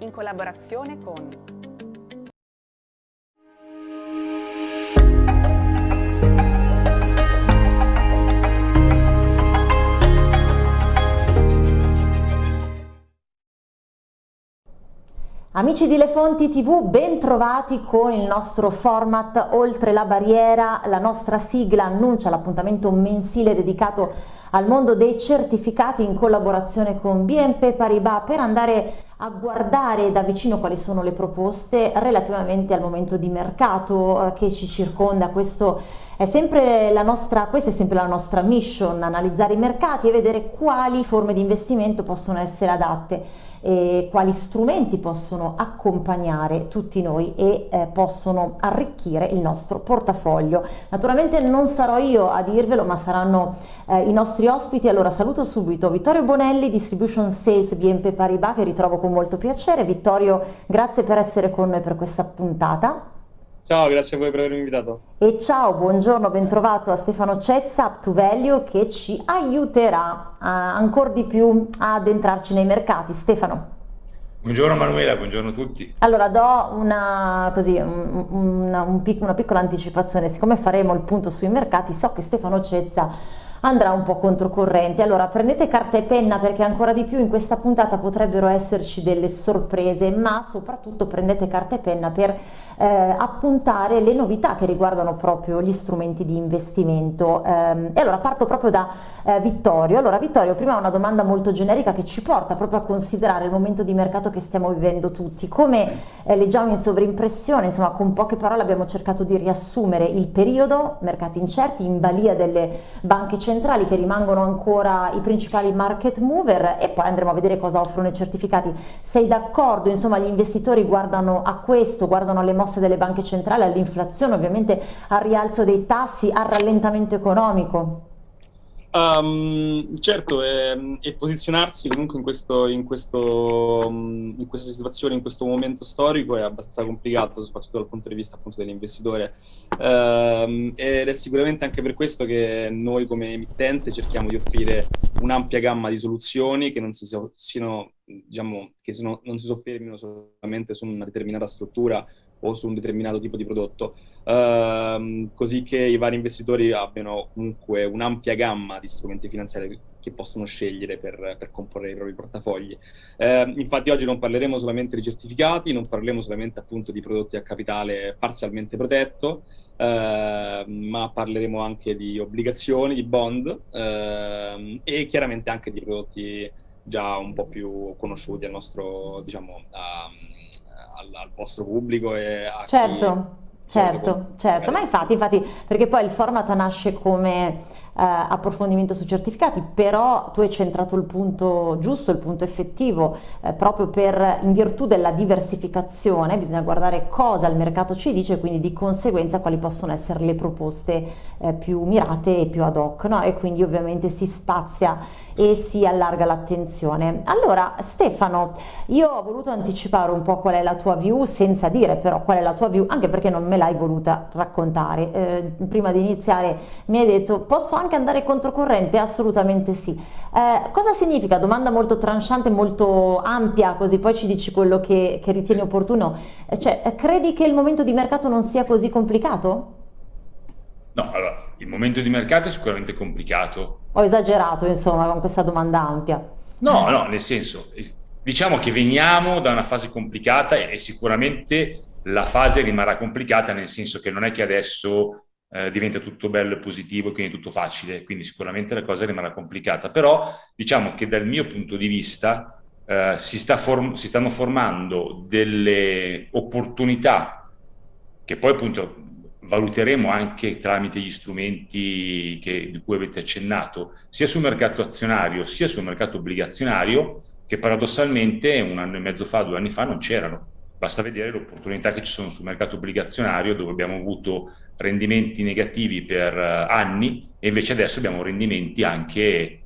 in collaborazione con Amici di Le Fonti TV, ben trovati con il nostro format Oltre la barriera. La nostra sigla annuncia l'appuntamento mensile dedicato al mondo dei certificati in collaborazione con BNP Paribas per andare a guardare da vicino quali sono le proposte relativamente al momento di mercato eh, che ci circonda. Questo è sempre la nostra, questa è sempre la nostra mission, analizzare i mercati e vedere quali forme di investimento possono essere adatte e quali strumenti possono accompagnare tutti noi e eh, possono arricchire il nostro portafoglio. Naturalmente non sarò io a dirvelo ma saranno eh, i nostri ospiti, allora saluto subito Vittorio Bonelli, Distribution Sales BNP Paribas che ritrovo con molto piacere. Vittorio grazie per essere con noi per questa puntata. Ciao, grazie a voi per avermi invitato. E ciao, buongiorno, bentrovato a Stefano Cezza, Up to Value, che ci aiuterà ancora di più ad entrarci nei mercati. Stefano. Buongiorno Manuela, buongiorno a tutti. Allora do una, così, una, un pic, una piccola anticipazione, siccome faremo il punto sui mercati so che Stefano Cezza andrà un po' controcorrente. Allora prendete carta e penna perché ancora di più in questa puntata potrebbero esserci delle sorprese, ma soprattutto prendete carta e penna per eh, appuntare le novità che riguardano proprio gli strumenti di investimento. Eh, e allora parto proprio da eh, Vittorio. Allora Vittorio, prima una domanda molto generica che ci porta proprio a considerare il momento di mercato che stiamo vivendo tutti. Come eh, leggiamo in sovrimpressione, insomma con poche parole abbiamo cercato di riassumere il periodo, mercati incerti, in balia delle banche centrali centrali che rimangono ancora i principali market mover e poi andremo a vedere cosa offrono i certificati. Sei d'accordo? Insomma gli investitori guardano a questo, guardano alle mosse delle banche centrali, all'inflazione, ovviamente al rialzo dei tassi, al rallentamento economico? Um, certo, e, e, posizionarsi comunque in, questo, in, questo, in, questa situazione, in questo momento storico è abbastanza complicato, soprattutto dal punto di vista appunto dell'investitore. Um, ed è sicuramente anche per questo che noi come emittente cerchiamo di offrire un'ampia gamma di soluzioni che non si, siano, diciamo, che sono, non si soffermino solamente su una determinata struttura o su un determinato tipo di prodotto, ehm, così che i vari investitori abbiano comunque un'ampia gamma di strumenti finanziari che possono scegliere per, per comporre i propri portafogli. Eh, infatti oggi non parleremo solamente di certificati, non parleremo solamente appunto di prodotti a capitale parzialmente protetto, eh, ma parleremo anche di obbligazioni, di bond eh, e chiaramente anche di prodotti già un po' più conosciuti al nostro, diciamo, a, al, al vostro pubblico e a certo. Chi... Certo, certo, ma infatti, infatti, perché poi il format nasce come approfondimento su certificati, però tu hai centrato il punto giusto, il punto effettivo, eh, proprio per, in virtù della diversificazione, bisogna guardare cosa il mercato ci dice quindi di conseguenza quali possono essere le proposte eh, più mirate e più ad hoc, no? e quindi ovviamente si spazia e si allarga l'attenzione. Allora Stefano, io ho voluto anticipare un po' qual è la tua view, senza dire però qual è la tua view, anche perché non me l'hai voluta raccontare. Eh, prima di iniziare mi hai detto posso anche andare controcorrente? Assolutamente sì. Eh, cosa significa? Domanda molto tranchante, molto ampia, così poi ci dici quello che, che ritieni opportuno. Eh, cioè, credi che il momento di mercato non sia così complicato? No, allora, il momento di mercato è sicuramente complicato. Ho esagerato, insomma, con questa domanda ampia. No, no, nel senso, diciamo che veniamo da una fase complicata e sicuramente la fase rimarrà complicata nel senso che non è che adesso eh, diventa tutto bello e positivo e quindi tutto facile, quindi sicuramente la cosa rimarrà complicata, però diciamo che dal mio punto di vista eh, si, sta form si stanno formando delle opportunità che poi appunto valuteremo anche tramite gli strumenti che, di cui avete accennato, sia sul mercato azionario sia sul mercato obbligazionario, che paradossalmente un anno e mezzo fa, due anni fa non c'erano. Basta vedere le opportunità che ci sono sul mercato obbligazionario dove abbiamo avuto rendimenti negativi per eh, anni e invece adesso abbiamo rendimenti anche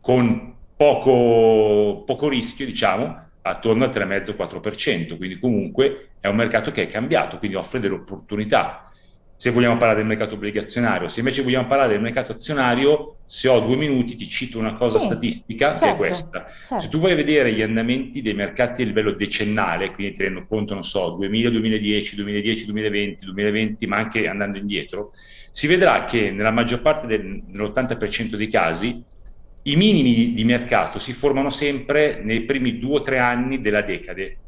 con poco, poco rischio, diciamo, attorno al 3,5-4%, quindi comunque è un mercato che è cambiato, quindi offre delle opportunità. Se vogliamo parlare del mercato obbligazionario. Se invece vogliamo parlare del mercato azionario, se ho due minuti ti cito una cosa sì, statistica certo, che è certo, questa. Certo. Se tu vuoi vedere gli andamenti dei mercati a livello decennale, quindi tenendo conto, non so, 2000, 2010, 2010, 2020, 2020, ma anche andando indietro, si vedrà che nella maggior parte del, dell'80% dei casi i minimi di mercato si formano sempre nei primi due o tre anni della decade.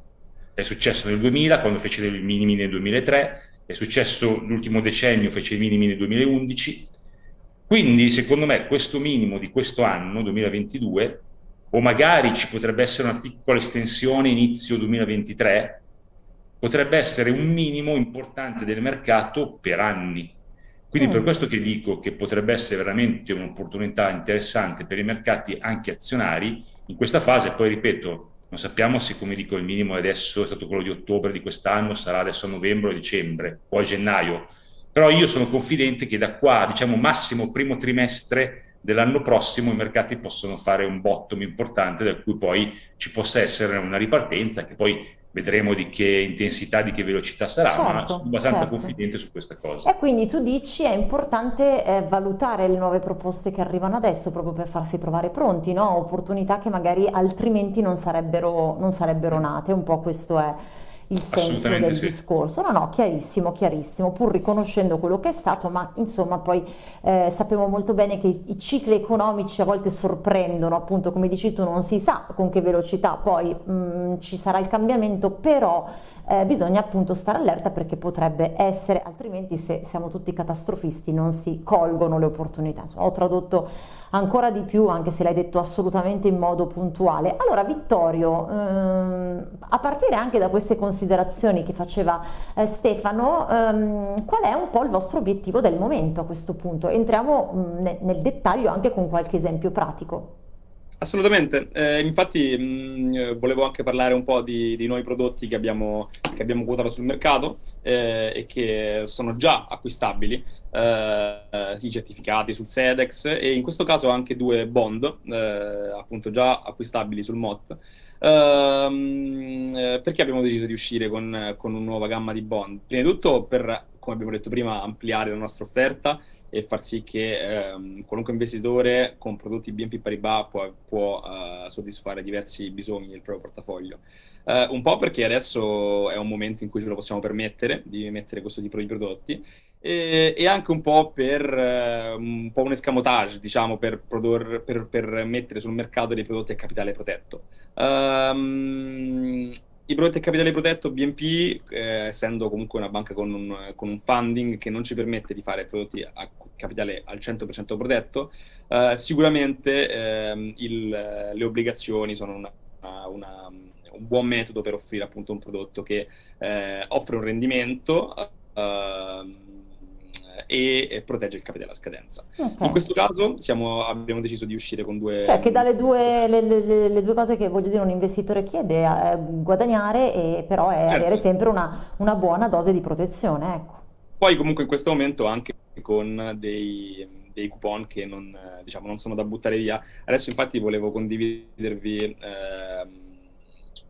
È successo nel 2000, quando fece i minimi nel 2003, è successo l'ultimo decennio, fece i minimi nel 2011. Quindi, secondo me, questo minimo di questo anno, 2022, o magari ci potrebbe essere una piccola estensione inizio 2023, potrebbe essere un minimo importante del mercato per anni. Quindi mm. per questo che dico che potrebbe essere veramente un'opportunità interessante per i mercati anche azionari in questa fase, poi ripeto, non sappiamo se, come dico, il minimo adesso è stato quello di ottobre di quest'anno, sarà adesso a novembre o dicembre o a gennaio. Però io sono confidente che da qua, diciamo massimo primo trimestre dell'anno prossimo, i mercati possono fare un bottom importante da cui poi ci possa essere una ripartenza che poi vedremo di che intensità, di che velocità sarà, certo, ma sono abbastanza certo. confidente su questa cosa. E quindi tu dici è importante eh, valutare le nuove proposte che arrivano adesso proprio per farsi trovare pronti, no? opportunità che magari altrimenti non sarebbero, non sarebbero nate, un po' questo è il senso del sì. discorso. No, no, chiarissimo, chiarissimo, pur riconoscendo quello che è stato, ma insomma poi eh, sappiamo molto bene che i, i, cicli economici a volte sorprendono, appunto come dici tu non si sa con che velocità poi mh, mm, ci sarà il cambiamento, però eh, bisogna appunto stare allerta perché potrebbe essere, altrimenti se siamo tutti catastrofisti non si colgono le opportunità. Insomma, ho tradotto ancora di più, anche se l'hai detto assolutamente in modo puntuale. Allora Vittorio, ehm, a partire anche da queste considerazioni che faceva eh, Stefano, ehm, qual è un po' il vostro obiettivo del momento a questo punto? Entriamo mh, mm, nel dettaglio anche con qualche esempio pratico. Assolutamente, eh, infatti mh, volevo anche parlare un po' di, di nuovi prodotti che abbiamo, che abbiamo quotato sul mercato eh, e che sono già acquistabili, eh, sì, certificati sul SEDEX e in questo caso anche due bond, eh, appunto già acquistabili sul MOT. Eh, perché abbiamo deciso di uscire con, con una nuova gamma di bond? Prima di tutto per come abbiamo detto prima, ampliare la nostra offerta e far sì che ehm, qualunque investitore con prodotti BNP Paribas può, può uh, soddisfare diversi bisogni del proprio portafoglio. Uh, un po' perché adesso è un momento in cui ce lo possiamo permettere di mettere questo tipo di prodotti e, e anche un po' per uh, un, po un escamotage, diciamo, per, prodor, per, per, mettere sul mercato dei prodotti a capitale protetto. Um, i prodotti a capitale protetto, BNP, eh, essendo comunque una banca con un, con un, funding che non ci permette di fare prodotti a capitale al 100% protetto, eh, sicuramente eh, il, le obbligazioni sono una, una, un buon metodo per offrire appunto un prodotto che eh, offre un rendimento ehm, e, protegge il capitale a scadenza. Okay. In questo caso siamo, abbiamo deciso di uscire con due... Cioè che dalle due, le, le, le, due cose che voglio dire un investitore chiede è guadagnare e però è certo. avere sempre una, una, buona dose di protezione. Ecco. Poi comunque in questo momento anche con dei, dei coupon che non, diciamo, non, sono da buttare via. Adesso infatti volevo condividervi eh,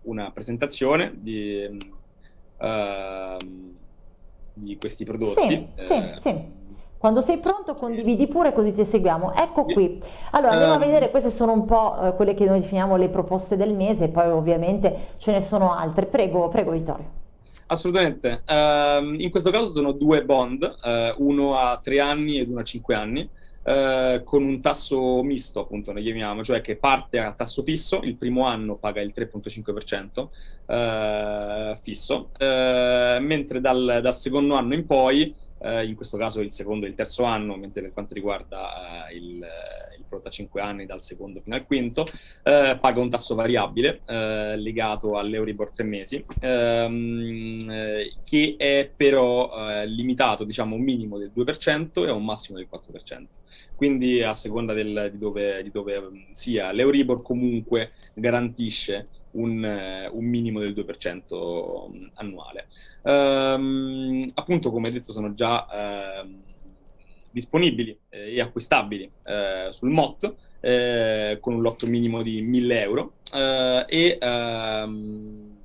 una presentazione di... Eh, di questi prodotti. Sì, eh, sì, sì. Quando sei pronto condividi pure così ti seguiamo. Ecco qui. Allora andiamo a vedere, queste sono un po' eh, quelle che noi definiamo le proposte del mese, poi ovviamente ce ne sono altre. Prego, prego Vittorio. Assolutamente. Uh, in questo caso sono due bond, uh, uno a tre anni ed uno a cinque anni. Uh, con un tasso misto, appunto, ne chiamiamo, cioè che parte a tasso fisso, il primo anno paga il 3,5% uh, fisso, uh, mentre dal, dal, secondo anno in poi eh, in questo caso il secondo e il terzo anno, mentre per quanto riguarda eh, il, il prodotto a 5 anni dal secondo fino al quinto, eh, paga un tasso variabile eh, legato all'Euribor 3 mesi, ehm, eh, che è però eh, limitato diciamo un minimo del 2% e un massimo del 4%. Quindi a seconda del, di, dove, di dove sia, l'Euribor comunque garantisce un, eh, un minimo del 2% mm, annuale. Um, appunto, come detto, sono già disponibili eh, e acquistabili uh, sul MOT uh, con un lotto minimo di 1000 euro e um,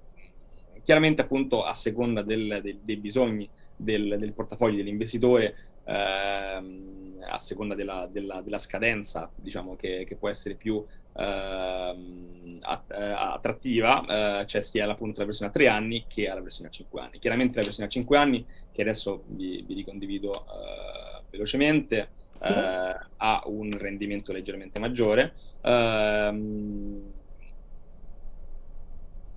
chiaramente appunto a seconda del, del, dei bisogni del, del portafoglio dell'investitore, ehm, a seconda della, della, della, scadenza, diciamo che, che può essere più ehm, attrattiva, eh, c'è sia appunto la versione a tre anni che la versione a cinque anni. Chiaramente la versione a cinque anni, che adesso vi, vi ricondivido eh, velocemente, sì. eh, ha un rendimento leggermente maggiore. Ehm,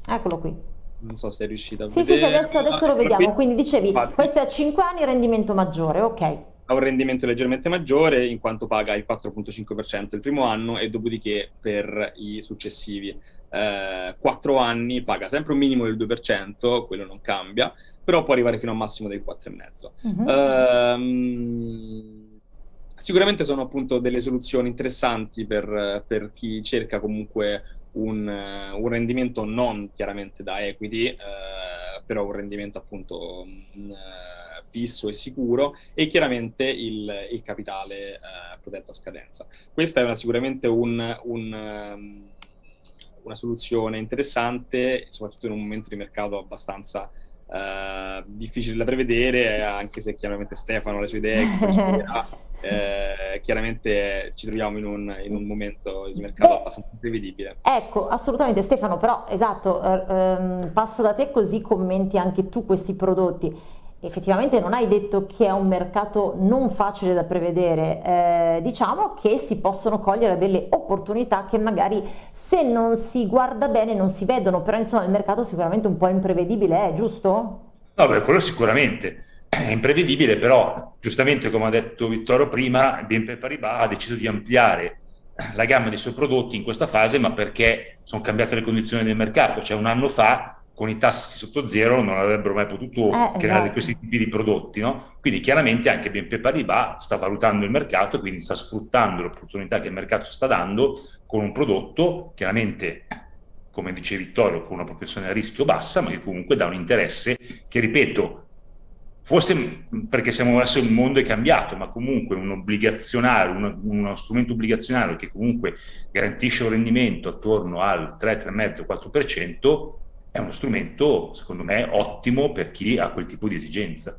Eccolo qui. Non so se è riuscita a sì, vedere. Sì, sì, adesso, adesso lo vediamo. Quindi dicevi, Infatti, questo è a 5 anni, rendimento maggiore, ok. Ha un rendimento leggermente maggiore in quanto paga il 4.5% il primo anno e dopodiché per i successivi eh, 4 anni paga sempre un minimo del 2%, quello non cambia, però può arrivare fino a un massimo del 4,5%. Uh-huh. Ehm, sicuramente sono appunto delle soluzioni interessanti per, per chi cerca comunque un, un, rendimento non chiaramente da equity, eh, però un rendimento appunto mh, fisso e sicuro e chiaramente il, il capitale eh, protetto a scadenza. Questa è una, sicuramente un, un, um, una soluzione interessante, soprattutto in un momento di mercato abbastanza Uh, difficile da prevedere, anche se chiaramente Stefano ha le sue idee, eh, chiaramente ci troviamo in un, in un momento di mercato Beh, abbastanza imprevedibile. Ecco, assolutamente Stefano, però esatto, ehm, passo da te così commenti anche tu questi prodotti effettivamente non hai detto che è un mercato non facile da prevedere, eh, diciamo che si possono cogliere delle opportunità che magari se non si guarda bene non si vedono, però insomma il mercato sicuramente un po' imprevedibile è, giusto? No, beh, quello sicuramente. È imprevedibile, però giustamente come ha detto Vittorio prima, BNP Paribas ha deciso di ampliare la gamma dei suoi prodotti in questa fase, ma perché sono cambiate le condizioni del mercato, cioè un anno fa con i tassi sotto zero non avrebbero mai potuto eh, creare esatto. questi tipi di prodotti, no? Quindi chiaramente anche BNP Paribas sta valutando il mercato, quindi sta sfruttando l'opportunità che il mercato sta dando con un prodotto chiaramente, come dice Vittorio, con una propensione a rischio bassa, ma che comunque dà un interesse che, ripeto, forse perché siamo adesso il mondo è cambiato, ma comunque un obbligazionario, uno, uno, strumento obbligazionario che comunque garantisce un rendimento attorno al 3, 3,5, 4%, è uno strumento, secondo me, ottimo per chi ha quel tipo di esigenza.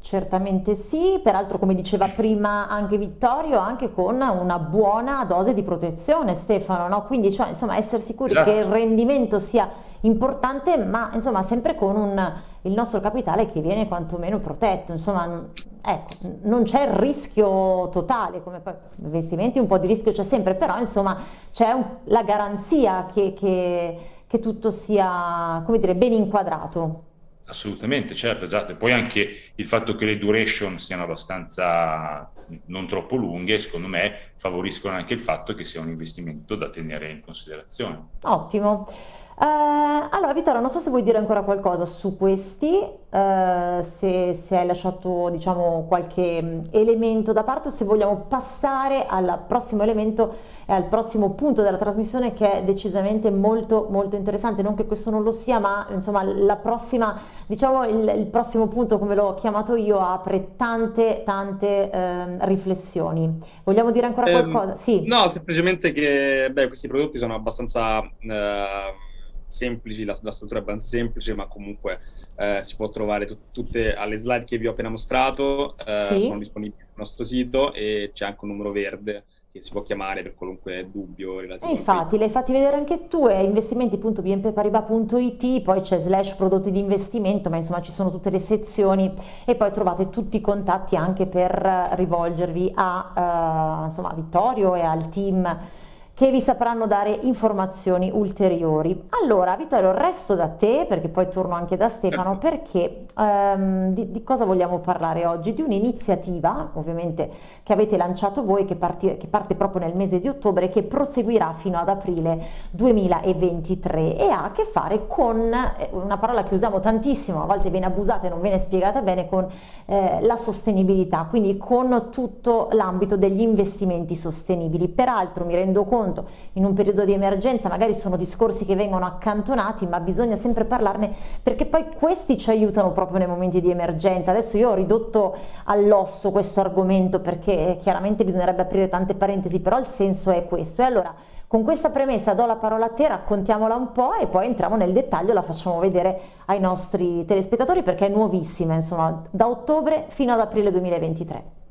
Certamente sì, peraltro come diceva prima anche Vittorio, anche con una buona dose di protezione Stefano, no? quindi cioè, insomma essere sicuri esatto. che il rendimento sia importante ma insomma sempre con un, il nostro capitale che viene quantomeno protetto, insomma ecco, non c'è il rischio totale, come investimenti un po' di rischio c'è sempre, però insomma c'è la garanzia che, che che tutto sia, come dire, ben inquadrato. Assolutamente, certo, esatto. E poi anche il fatto che le duration siano abbastanza non troppo lunghe, secondo me, favoriscono anche il fatto che sia un investimento da tenere in considerazione. Ottimo. Uh, allora Vittorio, non so se vuoi dire ancora qualcosa su questi, uh, se, se, hai lasciato diciamo qualche mm, elemento da parte o se vogliamo passare al prossimo elemento e al prossimo punto della trasmissione che è decisamente molto molto interessante, non che questo non lo sia, ma insomma la prossima, diciamo il, il prossimo punto come l'ho chiamato io apre tante tante uh, riflessioni. Vogliamo dire ancora ehm, qualcosa? Sì. No, semplicemente che beh, questi prodotti sono abbastanza semplici, la, la, struttura è abbastanza semplice, ma comunque eh, si può trovare t- tutte alle slide che vi ho appena mostrato, eh, sì. sono disponibili sul nostro sito e c'è anche un numero verde che si può chiamare per qualunque dubbio relativo. E infatti, l'hai fatti vedere anche tu, è investimenti.bnpparibas.it, poi c'è slash prodotti di investimento, ma insomma ci sono tutte le sezioni e poi trovate tutti i contatti anche per rivolgervi a, uh, insomma, a Vittorio e al team che vi sapranno dare informazioni ulteriori. Allora Vittorio resto da te perché poi torno anche da Stefano perché um, di, di, cosa vogliamo parlare oggi? Di un'iniziativa ovviamente che avete lanciato voi che, parti, che parte proprio nel mese di ottobre e che proseguirà fino ad aprile 2023 e ha a che fare con eh, una parola che usiamo tantissimo, a volte viene abusata e non viene spiegata bene, con eh, la sostenibilità, quindi con tutto l'ambito degli investimenti sostenibili. Peraltro mi rendo conto conto. In un periodo di emergenza magari sono discorsi che vengono accantonati ma bisogna sempre parlarne perché poi questi ci aiutano proprio nei momenti di emergenza. Adesso io ho ridotto all'osso questo argomento perché chiaramente bisognerebbe aprire tante parentesi però il senso è questo. E allora Con questa premessa do la parola a te, raccontiamola un po' e poi entriamo nel dettaglio, la facciamo vedere ai nostri telespettatori perché è nuovissima, insomma, da ottobre fino ad aprile 2023.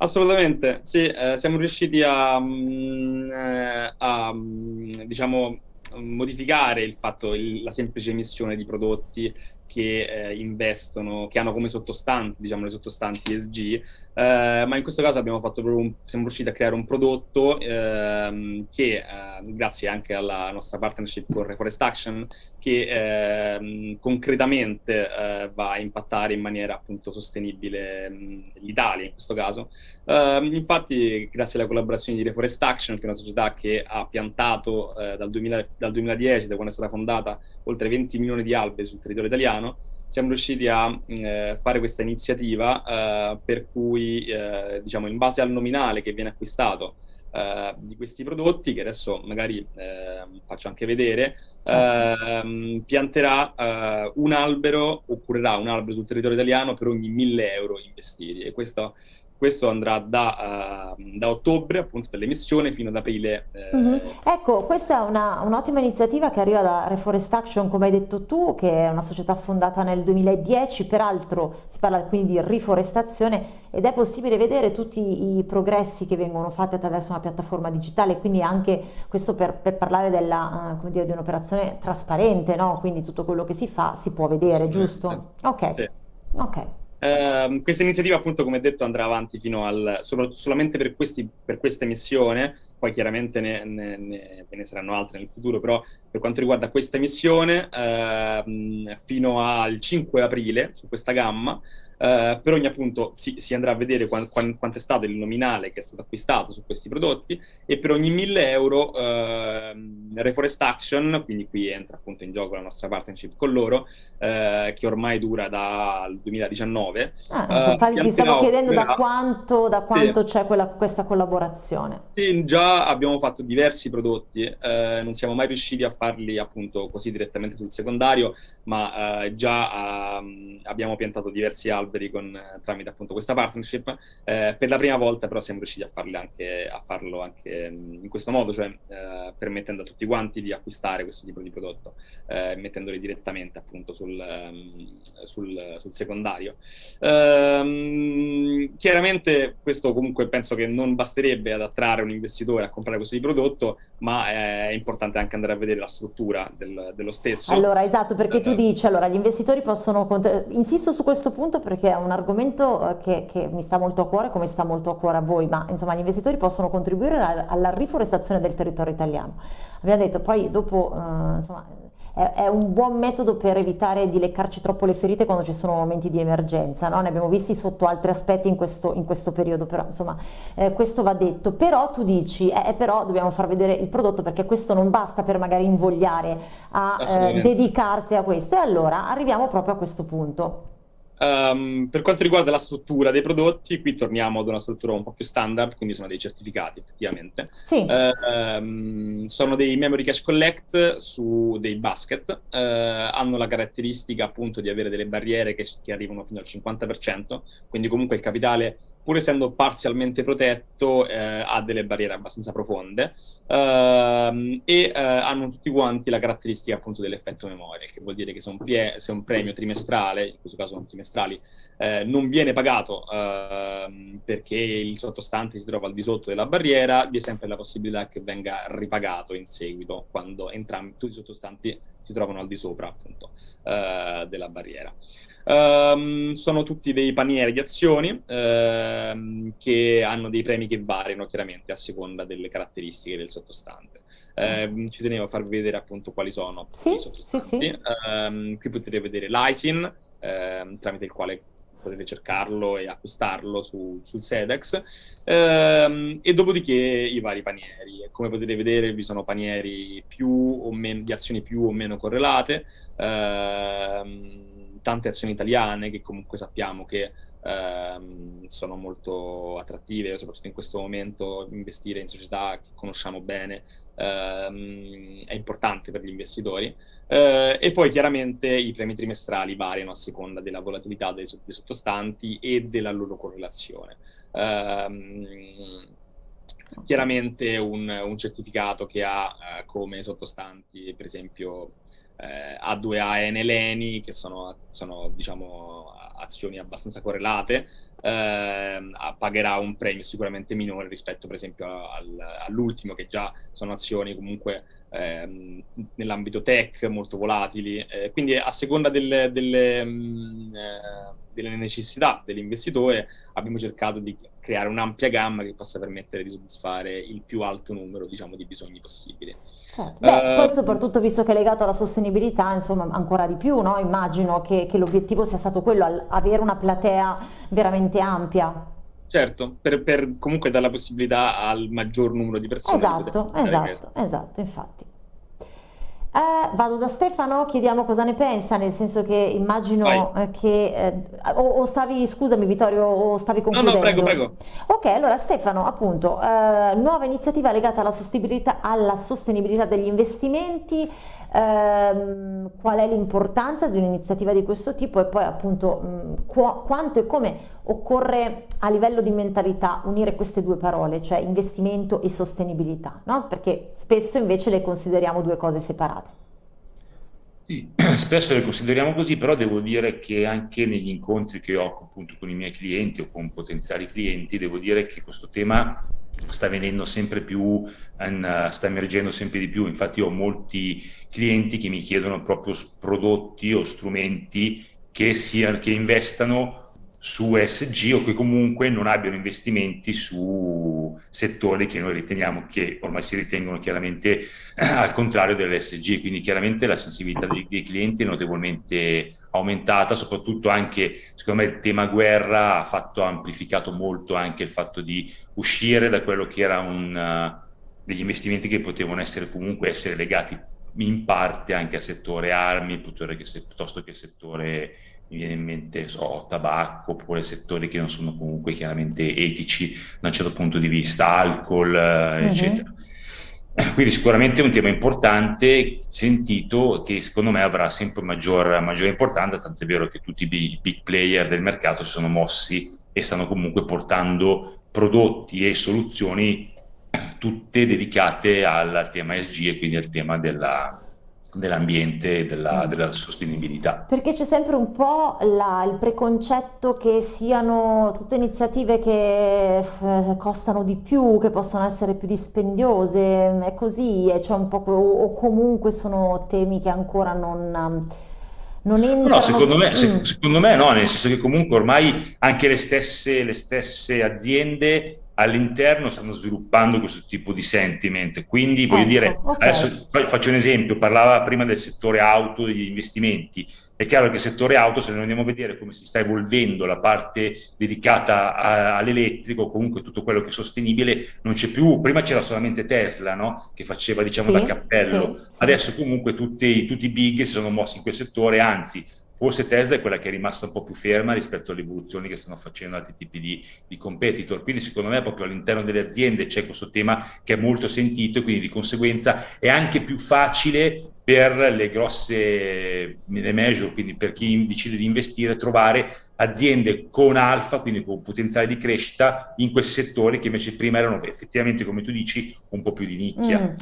Assolutamente, sì, eh, siamo riusciti a, mm, eh, a mm, diciamo, modificare il fatto, il, la semplice emissione di prodotti che eh, investono, che hanno come sottostanti, diciamo, le sottostanti ESG, eh, ma in questo caso abbiamo fatto un, siamo riusciti a creare un prodotto ehm, che, eh, grazie anche alla nostra partnership con Reforest Action, che ehm, concretamente eh, va a impattare in maniera appunto sostenibile l'Italia in questo caso. Ehm, infatti, grazie alla collaborazione di Reforest Action, che è una società che ha piantato eh, dal, 2000, dal 2010, da quando è stata fondata, oltre 20 milioni di alberi sul territorio italiano, siamo riusciti a eh, fare questa iniziativa eh, per cui, eh, diciamo, in base al nominale che viene acquistato eh, di questi prodotti, che adesso magari ehm, faccio anche vedere, certo. ehm, pianterà eh, un albero, o curerà un albero sul territorio italiano per ogni 1000 euro investiti. E questo questo andrà da, uh, da ottobre, appunto, dell'emissione fino ad aprile. Eh... Mm -hmm. Ecco, questa è un'ottima un iniziativa che arriva da Reforest Action, come hai detto tu, che è una società fondata nel 2010, peraltro si parla quindi di riforestazione ed è possibile vedere tutti i progressi che vengono fatti attraverso una piattaforma digitale, quindi anche questo per, per parlare della, uh, dire, di un'operazione trasparente, no? quindi tutto quello che si fa si può vedere, giusto? Ok. Sì. Ok. Uh, questa iniziativa, appunto, come detto, andrà avanti fino al solamente per, questi, per questa missione, poi chiaramente ne, ne, ne, ne, saranno altre nel futuro, però per quanto riguarda questa missione, uh, fino al 5 aprile su questa gamma, Uh, per ogni appunto si, si, andrà a vedere quant, quant, quanto è stato il nominale che è stato acquistato su questi prodotti e per ogni 1000 euro uh, Reforest Action, quindi qui entra appunto in gioco la nostra partnership con loro, uh, che ormai dura dal 2019. Ah, infatti ti stavo chiedendo da quanto, da quanto sì. c'è questa collaborazione. Sì, già abbiamo fatto diversi prodotti, non siamo mai riusciti a farli appunto così direttamente sul secondario, ma già um, abbiamo piantato diversi alberi alberi con, eh, tramite appunto questa partnership. Eh, per la prima volta però siamo riusciti a, anche, a farlo anche mm, in questo modo, cioè eh, permettendo a tutti quanti di acquistare questo tipo di prodotto, eh, mettendoli direttamente appunto sul, um, sul, sul secondario. Ehm, chiaramente questo comunque penso che non basterebbe ad attrarre un investitore a comprare questo tipo di prodotto, ma è importante anche andare a vedere la struttura del, dello stesso. Allora, esatto, perché tu eh, dici, allora, gli investitori possono, insisto su questo punto perché perché è un argomento eh, che, che, mi sta molto a cuore come sta molto a cuore a voi, ma insomma gli investitori possono contribuire alla, riforestazione del territorio italiano. Abbiamo detto poi dopo, eh, insomma, è, è, un buon metodo per evitare di leccarci troppo le ferite quando ci sono momenti di emergenza, no? ne abbiamo visti sotto altri aspetti in questo, in questo periodo, però insomma eh, questo va detto, però tu dici, eh, però dobbiamo far vedere il prodotto perché questo non basta per magari invogliare a eh, dedicarsi a questo e allora arriviamo proprio a questo punto. Um, per quanto riguarda la struttura dei prodotti, qui torniamo ad una struttura un po' più standard, quindi sono dei certificati effettivamente. Sì. Uh, um, sono dei memory cache collect su dei basket, uh, hanno la caratteristica appunto di avere delle barriere che, che arrivano fino al 50%, quindi comunque il capitale pur essendo parzialmente protetto, eh, ha delle barriere abbastanza profonde ehm, e eh, hanno tutti quanti la caratteristica appunto dell'effetto memoria, che vuol dire che se un, se un, premio trimestrale, in questo caso non trimestrali, eh, non viene pagato ehm, perché il sottostante si trova al di sotto della barriera, vi è sempre la possibilità che venga ripagato in seguito quando entrambi tutti i sottostanti si trovano al di sopra appunto eh, della barriera. Um, sono tutti dei panieri di azioni um, che hanno dei premi che variano chiaramente a seconda delle caratteristiche del sottostante. Um, ci tenevo a farvi vedere appunto quali sono sì, i sottostanti. Sì, sì. qui potete vedere l'ISIN, tramite il quale potete cercarlo e acquistarlo su, sul Sedex, ehm, e dopodiché i vari panieri. Come potete vedere vi sono panieri meno, di azioni più o meno correlate, ehm, tante azioni italiane che comunque sappiamo che ehm, sono molto attrattive, soprattutto in questo momento investire in società che conosciamo bene ehm, è importante per gli investitori. Eh, e poi chiaramente i premi trimestrali variano a seconda della volatilità dei, dei sottostanti e della loro correlazione. Um, chiaramente un, un, certificato che ha eh, come sottostanti, per esempio, eh, A2A e Neleni, che sono, sono diciamo, azioni abbastanza correlate, eh, pagherà un premio sicuramente minore rispetto per esempio al, all'ultimo, che già sono azioni comunque ehm, nell'ambito tech molto volatili. Eh, quindi a seconda delle, delle, mh, mm, eh, delle necessità dell'investitore abbiamo cercato di creare un'ampia gamma che possa permettere di soddisfare il più alto numero diciamo, di bisogni possibili. Certo. Beh, uh, poi soprattutto visto che è legato alla sostenibilità, insomma, ancora di più, no? immagino che, che l'obiettivo sia stato quello, avere una platea veramente ampia. Certo, per, per comunque dare la possibilità al maggior numero di persone. Esatto, esatto, esatto, infatti. Eh, vado da Stefano, chiediamo cosa ne pensa, nel senso che immagino eh, che... Eh, o, o, stavi, scusami Vittorio, o stavi concludendo? No, no, prego, prego. Ok, allora Stefano, appunto, eh, nuova iniziativa legata alla sostenibilità, alla sostenibilità degli investimenti, ehm, qual è l'importanza di un'iniziativa di questo tipo e poi appunto mh, qu quanto e come occorre a livello di mentalità unire queste due parole, cioè investimento e sostenibilità, no? perché spesso invece le consideriamo due cose separate. Sì, spesso le consideriamo così, però devo dire che anche negli incontri che ho appunto con i miei clienti o con potenziali clienti, devo dire che questo tema sta venendo sempre più, in, sta emergendo sempre di più. Infatti ho molti clienti che mi chiedono proprio prodotti o strumenti che, sia, che investano su SG o che comunque non abbiano investimenti su settori che noi riteniamo che ormai si ritengono chiaramente al contrario dell'SG, quindi chiaramente la sensibilità dei, dei, clienti è notevolmente aumentata, soprattutto anche secondo me il tema guerra ha fatto, ha amplificato molto anche il fatto di uscire da quello che era un, uh, degli investimenti che potevano essere comunque essere legati in parte anche al settore armi piuttosto che al settore mi viene in mente so, tabacco oppure settori che non sono comunque chiaramente etici da un certo punto di vista, alcol, uh-huh. eccetera. Quindi sicuramente è un tema importante, sentito, che secondo me avrà sempre maggior, maggiore importanza, tanto è vero che tutti i big, big player del mercato si sono mossi e stanno comunque portando prodotti e soluzioni tutte dedicate al tema SG e quindi al tema della, dell'ambiente e della, mm. della, sostenibilità. Perché c'è sempre un po' la, il preconcetto che siano tutte iniziative che eh, costano di più, che possono essere più dispendiose, è così, cioè un po', o, comunque sono temi che ancora non... Non entrano... No, secondo me, mm. secondo me no, nel senso che comunque ormai anche le stesse, le stesse aziende all'interno stanno sviluppando questo tipo di sentiment. Quindi voglio ecco, dire, okay. adesso faccio un esempio, parlava prima del settore auto, degli investimenti. È chiaro che il settore auto, se noi andiamo a vedere come si sta evolvendo la parte dedicata all'elettrico, comunque tutto quello che è sostenibile, non c'è più. Prima c'era solamente Tesla, no? che faceva diciamo sì, da cappello. Sì, Adesso comunque tutti, tutti i big si sono mossi in quel settore, anzi Forse Tesla è quella che è rimasta un po' più ferma rispetto alle evoluzioni che stanno facendo altri tipi di, di competitor. Quindi secondo me proprio all'interno delle aziende c'è questo tema che è molto sentito e quindi di conseguenza è anche più facile per le grosse le major, quindi per chi decide di investire, trovare aziende con alfa, quindi con potenziale di crescita in questi settori che invece prima erano effettivamente, come tu dici, un po' più di nicchia. Mm.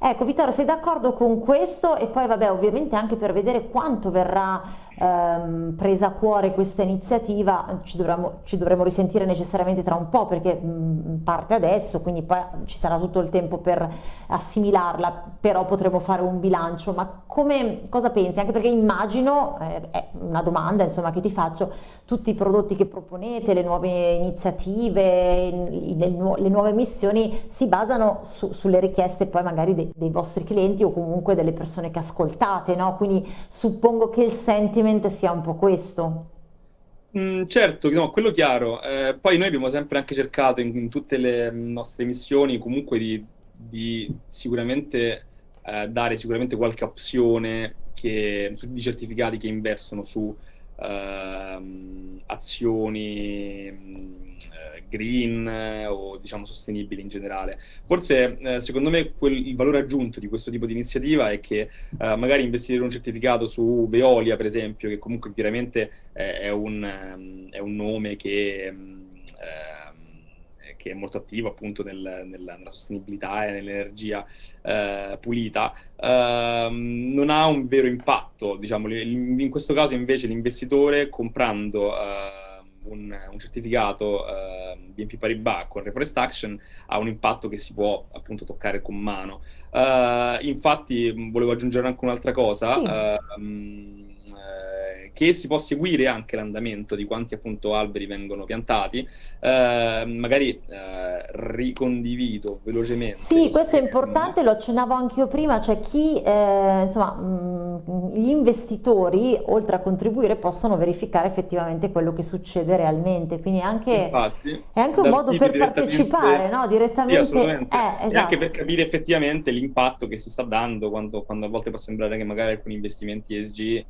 Ecco Vittorio, sei d'accordo con questo? E poi vabbè, ovviamente anche per vedere quanto verrà ehm, presa a cuore questa iniziativa, ci dovremo, ci dovremo, risentire necessariamente tra un po' perché mh, parte adesso, quindi poi ci sarà tutto il tempo per assimilarla, però potremo fare un bilancio. Ma come, cosa pensi? Anche perché immagino, eh, è una domanda insomma che ti faccio, tutti i prodotti che proponete, le nuove iniziative, le, nu le nuove missioni si basano su, sulle richieste poi magari dei, dei, vostri clienti o comunque delle persone che ascoltate, no? Quindi suppongo che il sentiment sia un po' questo. Mm, certo, no, quello chiaro. Eh, poi noi abbiamo sempre anche cercato in, in tutte le nostre missioni comunque di, di sicuramente eh, dare sicuramente qualche opzione che, di certificati che investono su uh, azioni uh, green uh, o diciamo sostenibili in generale. Forse eh, secondo me quel, il valore aggiunto di questo tipo di iniziativa è che magari investire in un certificato su Veolia per esempio, che comunque chiaramente è un, um, è un nome che um, che è molto attivo appunto nel, nella, nella, sostenibilità e nell'energia eh, pulita, ehm, non ha un vero impatto. Diciamo, in questo caso invece l'investitore comprando un, un, certificato uh, BNP Paribas con Reforest Action ha un impatto che si può appunto toccare con mano. Uh, infatti volevo aggiungere anche un'altra cosa. Sì, uh, sì che si può seguire anche l'andamento di quanti appunto alberi vengono piantati, eh, magari eh, ricondivido velocemente. Sì, questo è importante, lo accennavo anche io prima, cioè chi, eh, insomma, mh, gli investitori oltre a contribuire possono verificare effettivamente quello che succede realmente, quindi anche, Infatti, è anche un modo per partecipare, no? Direttamente. Sì, assolutamente. Eh, esatto. E anche per capire effettivamente l'impatto che si sta dando quando, quando a volte può sembrare che magari alcuni investimenti ESG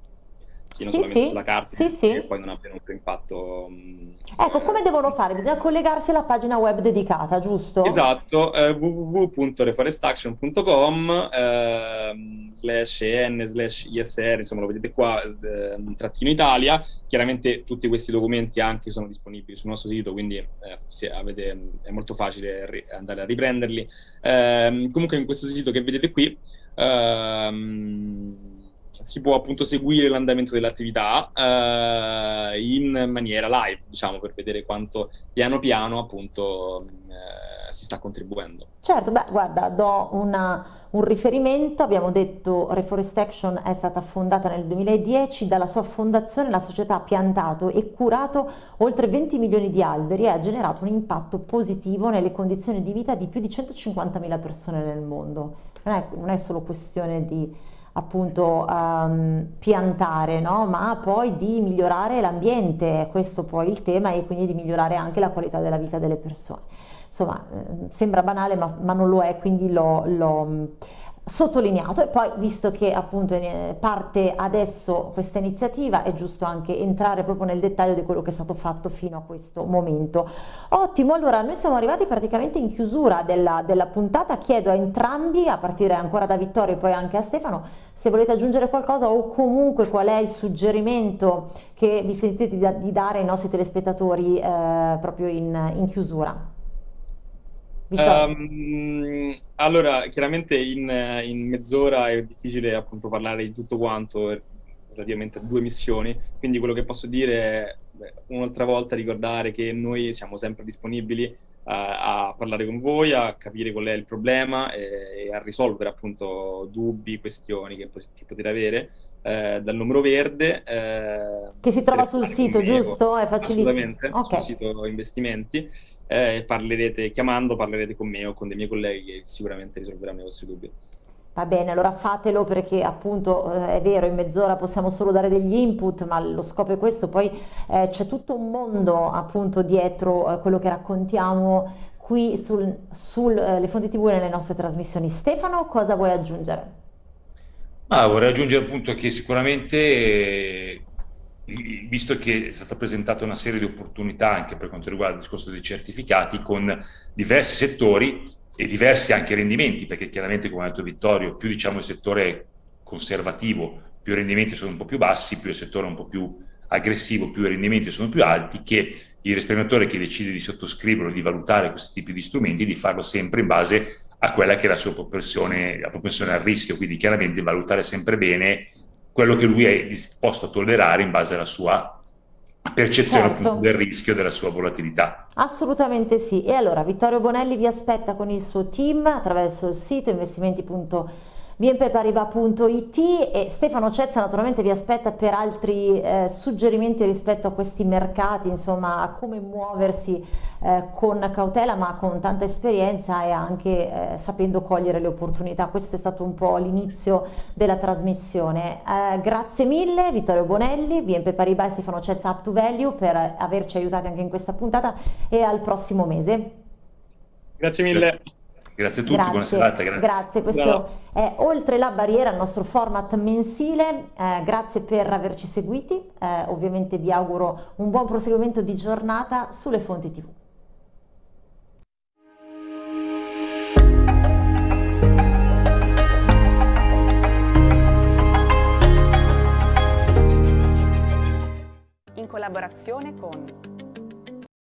siano sì, solamente sì, sulla carta sì, sì. e poi non abbiano un impatto. Mm, ecco, come devono fare? Bisogna collegarsi alla pagina web dedicata, giusto? Esatto, eh, www.reforestaction.com eh, slash en slash isr, insomma lo vedete qua, eh, trattino Italia. Chiaramente tutti questi documenti anche sono disponibili sul nostro sito, quindi eh, avete, è molto facile andare a riprenderli. Ehm, comunque in questo sito che vedete qui, ehm, si può appunto seguire l'andamento dell'attività eh, in maniera live, diciamo, per vedere quanto piano piano appunto eh, si sta contribuendo. Certo, beh, guarda, do una, un riferimento, abbiamo detto Reforest Action è stata fondata nel 2010, dalla sua fondazione la società ha piantato e curato oltre 20 milioni di alberi e ha generato un impatto positivo nelle condizioni di vita di più di 150.000 persone nel mondo. Non è, non è solo questione di appunto um, piantare, no? ma poi di migliorare l'ambiente, questo poi il tema e quindi di migliorare anche la qualità della vita delle persone. Insomma, eh, sembra banale ma, ma, non lo è, quindi l'ho sottolineato e poi visto che appunto parte adesso questa iniziativa è giusto anche entrare proprio nel dettaglio di quello che è stato fatto fino a questo momento. Ottimo, allora noi siamo arrivati praticamente in chiusura della, della puntata, chiedo a entrambi, a partire ancora da Vittorio e poi anche a Stefano, se volete aggiungere qualcosa o comunque qual è il suggerimento che vi sentite di, dare ai nostri telespettatori eh, proprio in, in chiusura. Um, allora, chiaramente in, in mezz'ora è difficile appunto parlare di tutto quanto relativamente a due missioni, quindi quello che posso dire è un'altra volta ricordare che noi siamo sempre disponibili a parlare con voi, a capire qual è il problema e, e a risolvere appunto dubbi, questioni che, che potete avere eh, dal numero verde. Eh, che si trova sul sito, giusto? È facilissimo. Assolutamente, okay. sul sito investimenti. Eh, parlerete, chiamando parlerete con me o con dei miei colleghi che sicuramente risolveranno i vostri dubbi. Va bene, allora fatelo perché appunto eh, è vero, in mezz'ora possiamo solo dare degli input, ma lo scopo è questo, poi eh, c'è tutto un mondo appunto dietro eh, quello che raccontiamo qui sulle sul, eh, fonti tv e nelle nostre trasmissioni. Stefano, cosa vuoi aggiungere? Ah, vorrei aggiungere appunto che sicuramente visto che è stata presentata una serie di opportunità anche per quanto riguarda il discorso dei certificati con diversi settori, e diversi anche rendimenti, perché chiaramente, come ha detto Vittorio, più diciamo il settore conservativo, più i rendimenti sono un po' più bassi, più il settore è un po' più aggressivo, più i rendimenti sono più alti, che il risparmiatore che decide di sottoscriverlo, di valutare questi tipi di strumenti, di farlo sempre in base a quella che è la sua propensione, la propensione al rischio, quindi chiaramente valutare sempre bene quello che lui è disposto a tollerare in base alla sua percezione certo. del rischio della sua volatilità. Assolutamente sì. E allora Vittorio Bonelli vi aspetta con il suo team attraverso il sito investimenti.com bnpparibas.it e Stefano Cezza naturalmente vi aspetta per altri eh, suggerimenti rispetto a questi mercati, insomma a come muoversi eh, con cautela ma con tanta esperienza e anche eh, sapendo cogliere le opportunità. Questo è stato un po' l'inizio della trasmissione. Eh, grazie mille Vittorio Bonelli, BNP Paribas e Stefano Cezza Up to Value per averci aiutati anche in questa puntata e al prossimo mese. Grazie mille. Grazie a tutti, grazie, buona serata. Grazie, grazie questo no. è Oltre la barriera, il nostro format mensile. Eh, grazie per averci seguiti. Eh, ovviamente vi auguro un buon proseguimento di giornata sulle fonti TV. In collaborazione con